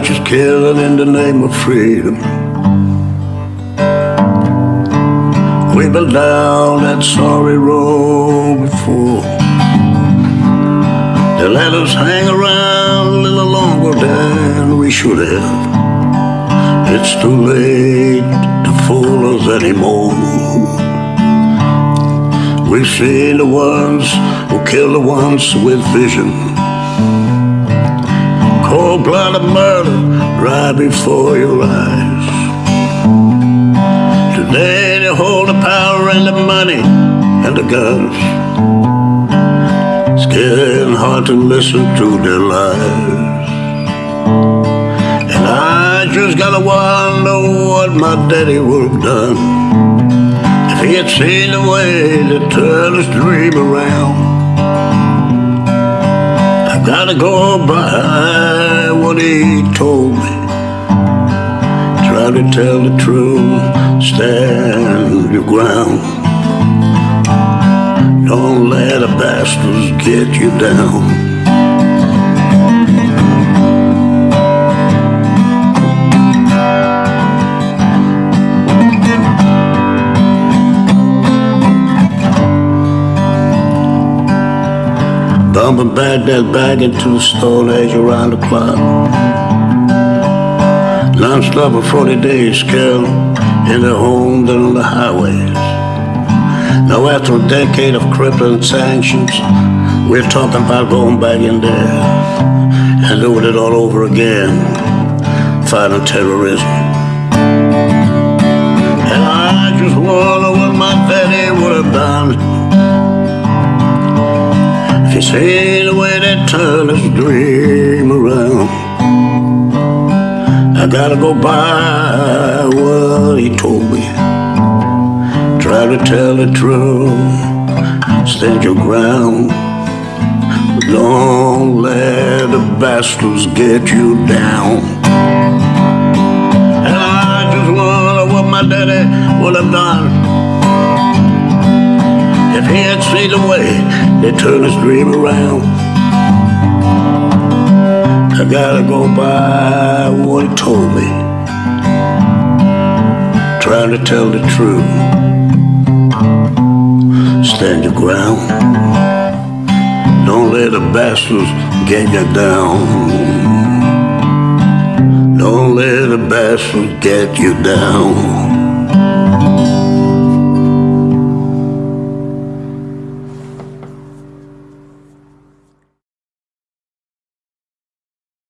righteous killing in the name of freedom. We've been down that sorry road before. They let us hang around a little longer than we should have. It's too late to fool us anymore. We've seen the ones who kill the ones with vision. Cold-blooded murder right before your eyes. Today they hold the power and the money and the guns. It's getting hard to listen to their lies. And I just gotta wonder what my daddy would have done if he had seen the way that turned his dream around. I gotta go by what he told me. Try to tell the truth, stand your ground. Don't let the bastards get you down. Bumping that bag into the stone age around the clock. Non-stop for 40 days, girl, in the homes and on the highways. Now after a decade of crippling sanctions, we're talking about going back in there and doing it all over again, fighting terrorism. If he seen the way that his dream around. I gotta go by what he told me. Try to tell the truth, stand your ground. Don't let the bastards get you down. And I just wonder what my daddy would have done he had seen the way they turned his dream around. I gotta go by what he told me, trying to tell the truth. Stand your ground. Don't let the bastards get you down. Don't let the bastards get you down.